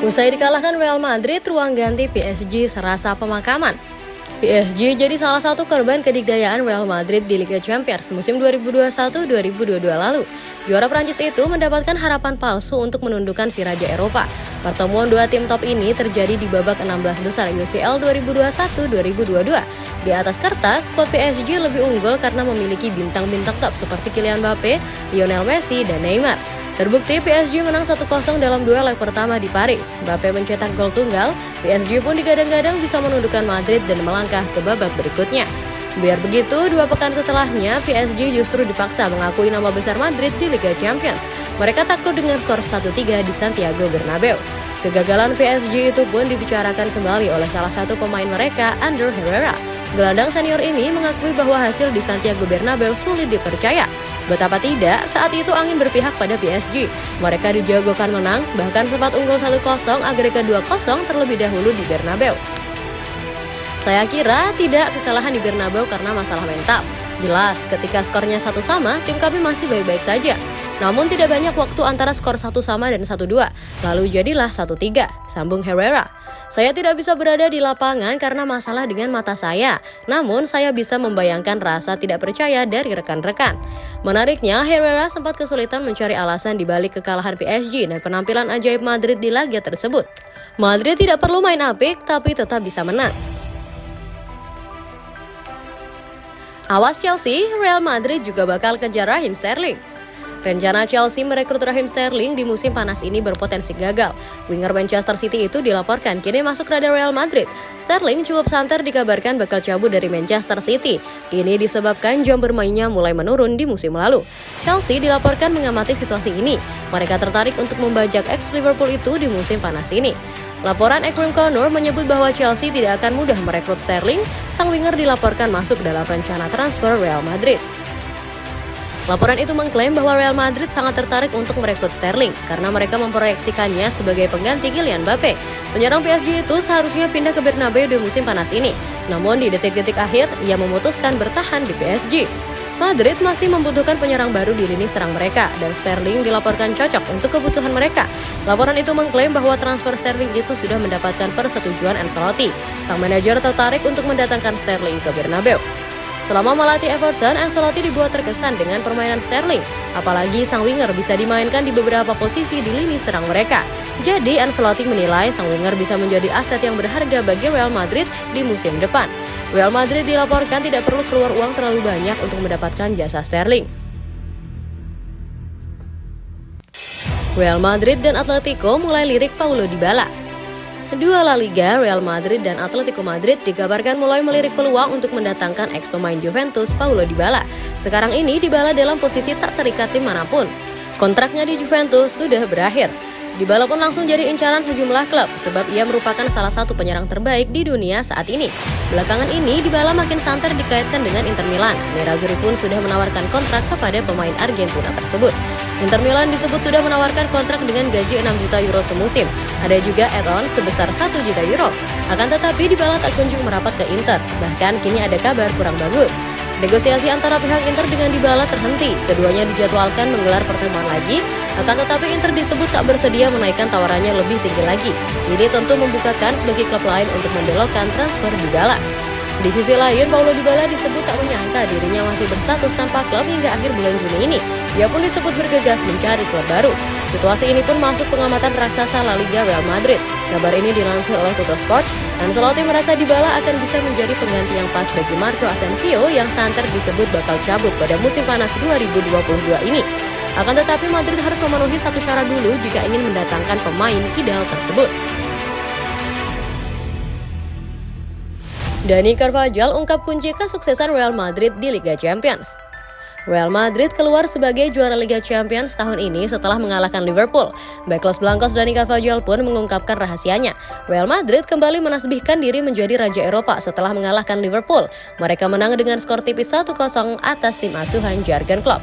Usai dikalahkan Real Madrid, ruang ganti PSG serasa pemakaman. PSG jadi salah satu korban kedikdayaan Real Madrid di Liga Champions musim 2021-2022 lalu. Juara Prancis itu mendapatkan harapan palsu untuk menundukkan si Raja Eropa. Pertemuan dua tim top ini terjadi di babak 16 besar UCL 2021-2022. Di atas kertas, skuad PSG lebih unggul karena memiliki bintang-bintang top seperti Kylian Mbappe, Lionel Messi, dan Neymar. Terbukti PSG menang 1-0 dalam dua leg pertama di Paris. Mbappe mencetak gol tunggal, PSG pun digadang-gadang bisa menundukkan Madrid dan melangkah ke babak berikutnya. Biar begitu, dua pekan setelahnya, PSG justru dipaksa mengakui nama besar Madrid di Liga Champions. Mereka takluk dengan skor 1-3 di Santiago Bernabeu. Kegagalan PSG itu pun dibicarakan kembali oleh salah satu pemain mereka, Ander Herrera. Gelandang senior ini mengakui bahwa hasil di Santiago Bernabeu sulit dipercaya. Betapa tidak, saat itu angin berpihak pada PSG. Mereka dijagokan menang, bahkan sempat unggul 1-0 agregat 2-0 terlebih dahulu di Bernabeu. Saya kira tidak kekalahan di Bernabeu karena masalah mental. Jelas, ketika skornya satu sama, tim kami masih baik-baik saja. Namun tidak banyak waktu antara skor satu sama dan satu dua. Lalu jadilah satu tiga, sambung Herrera. Saya tidak bisa berada di lapangan karena masalah dengan mata saya. Namun saya bisa membayangkan rasa tidak percaya dari rekan-rekan. Menariknya, Herrera sempat kesulitan mencari alasan di balik kekalahan PSG dan penampilan ajaib Madrid di laga tersebut. Madrid tidak perlu main apik, tapi tetap bisa menang. Awas Chelsea, Real Madrid juga bakal kejar Raheem Sterling. Rencana Chelsea merekrut Raheem Sterling di musim panas ini berpotensi gagal. Winger Manchester City itu dilaporkan kini masuk radar Real Madrid. Sterling cukup santer dikabarkan bakal cabut dari Manchester City. Ini disebabkan jam bermainnya mulai menurun di musim lalu. Chelsea dilaporkan mengamati situasi ini. Mereka tertarik untuk membajak ex Liverpool itu di musim panas ini. Laporan Ekrim Connor menyebut bahwa Chelsea tidak akan mudah merekrut Sterling. Sang winger dilaporkan masuk dalam rencana transfer Real Madrid. Laporan itu mengklaim bahwa Real Madrid sangat tertarik untuk merekrut Sterling karena mereka memproyeksikannya sebagai pengganti Kylian Mbappe. Penyerang PSG itu seharusnya pindah ke Bernabeu di musim panas ini. Namun di detik-detik akhir, ia memutuskan bertahan di PSG. Madrid masih membutuhkan penyerang baru di lini serang mereka dan Sterling dilaporkan cocok untuk kebutuhan mereka. Laporan itu mengklaim bahwa transfer Sterling itu sudah mendapatkan persetujuan Ancelotti. Sang manajer tertarik untuk mendatangkan Sterling ke Bernabeu. Selama melatih Everton, Ancelotti dibuat terkesan dengan permainan Sterling. Apalagi sang winger bisa dimainkan di beberapa posisi di lini serang mereka. Jadi Ancelotti menilai sang winger bisa menjadi aset yang berharga bagi Real Madrid di musim depan. Real Madrid dilaporkan tidak perlu keluar uang terlalu banyak untuk mendapatkan jasa Sterling. Real Madrid dan Atletico mulai lirik Paulo Dybala. Dua La Liga, Real Madrid dan Atletico Madrid dikabarkan mulai melirik peluang untuk mendatangkan ex pemain Juventus Paulo Dybala. Sekarang ini Dybala dalam posisi tak terikat tim mana pun. Kontraknya di Juventus sudah berakhir. Dybala pun langsung jadi incaran sejumlah klub sebab ia merupakan salah satu penyerang terbaik di dunia saat ini. Belakangan ini Dybala makin santer dikaitkan dengan Inter Milan. Nerazzurri pun sudah menawarkan kontrak kepada pemain Argentina tersebut. Inter Milan disebut sudah menawarkan kontrak dengan gaji 6 juta euro semusim. Ada juga add-on sebesar 1 juta euro. Akan tetapi Dybala tak kunjung merapat ke Inter. Bahkan kini ada kabar kurang bagus. Negosiasi antara pihak Inter dengan Dybala terhenti. Keduanya dijadwalkan menggelar pertemuan lagi, akan tetapi Inter disebut tak bersedia menaikkan tawarannya lebih tinggi lagi. Ini tentu membukakan sebagai klub lain untuk membelokkan transfer Dybala. Di sisi lain, Paulo Dybala disebut tak menyangka dirinya masih berstatus tanpa klub hingga akhir bulan Juni ini. Ia pun disebut bergegas mencari klub baru. Situasi ini pun masuk pengamatan raksasa La Liga Real Madrid. Kabar ini dilansir oleh Tuttosport. Ancelotti merasa Dybala akan bisa menjadi pengganti yang pas bagi Marco Asensio yang santer disebut bakal cabut pada musim panas 2022 ini. Akan tetapi Madrid harus memenuhi satu syarat dulu jika ingin mendatangkan pemain kidal tersebut. Dani Carvajal ungkap kunci kesuksesan Real Madrid di Liga Champions. Real Madrid keluar sebagai juara Liga Champions tahun ini setelah mengalahkan Liverpool. Back Los Blancos Dani Carvajal pun mengungkapkan rahasianya. Real Madrid kembali menasbihkan diri menjadi Raja Eropa setelah mengalahkan Liverpool. Mereka menang dengan skor tipis 1-0 atas tim asuhan Jurgen Klopp.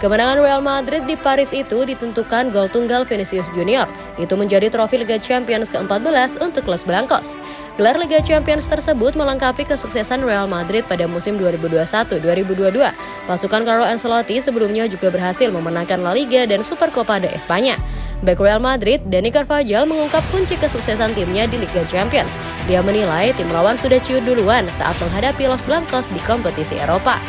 Kemenangan Real Madrid di Paris itu ditentukan gol tunggal Vinicius Junior. Itu menjadi trofi Liga Champions ke-14 untuk Los Blancos. Gelar Liga Champions tersebut melengkapi kesuksesan Real Madrid pada musim 2021-2022. Pasukan Carlo Ancelotti sebelumnya juga berhasil memenangkan La Liga dan Supercopa de España. Back Real Madrid, Dani Carvajal mengungkap kunci kesuksesan timnya di Liga Champions. Dia menilai tim lawan sudah ciut duluan saat menghadapi Los Blancos di kompetisi Eropa.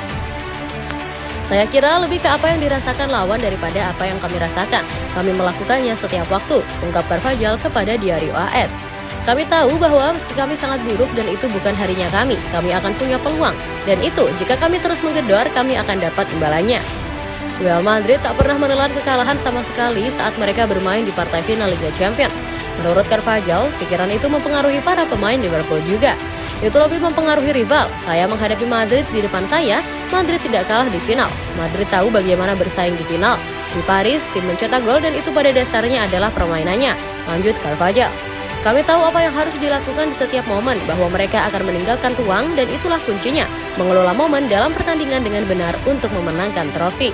Saya kira lebih ke apa yang dirasakan lawan daripada apa yang kami rasakan. Kami melakukannya setiap waktu, ungkap Carvajal kepada Diario AS. Kami tahu bahwa meski kami sangat buruk dan itu bukan harinya kami, kami akan punya peluang. Dan itu, jika kami terus menggedor, kami akan dapat imbalannya. Real Madrid tak pernah menelan kekalahan sama sekali saat mereka bermain di partai final Liga Champions. Menurut Carvajal, pikiran itu mempengaruhi para pemain Liverpool juga. Itu lebih mempengaruhi rival. Saya menghadapi Madrid di depan saya, Madrid tidak kalah di final. Madrid tahu bagaimana bersaing di final. Di Paris, tim mencetak gol dan itu pada dasarnya adalah permainannya. Lanjut Carvajal. Kami tahu apa yang harus dilakukan di setiap momen, bahwa mereka akan meninggalkan ruang dan itulah kuncinya, mengelola momen dalam pertandingan dengan benar untuk memenangkan trofi.